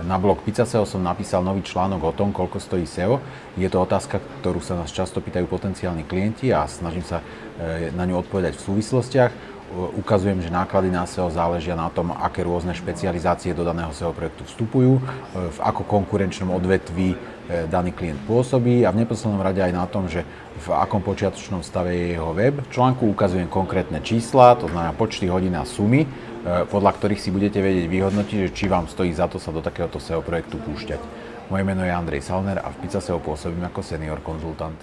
Na blog Pizza SEO som napísal nový článok o tom, koľko stojí SEO. Je to otázka, ktorú sa nás často pýtajú potenciálni klienti a snažím sa e, na ňu odpovedať v súvislostiach. Ukazujem, že náklady na SEO záležia na tom, aké rôzne špecializácie do daného SEO projektu vstupujú, e, v ako konkurenčnom odvetví e, daný klient pôsobí a v neposlednom rade aj na tom, že v akom počiatočnom stave je jeho web. V článku ukazujem konkrétne čísla, to znamená počty hodín a sumy, E, podľa ktorých si budete vedieť vyhodnotiť, či vám stojí za to sa do takéhoto SEO projektu púšťať. Moje meno je Andrej Salner a v Pizza SEO pôsobím ako senior konzultant.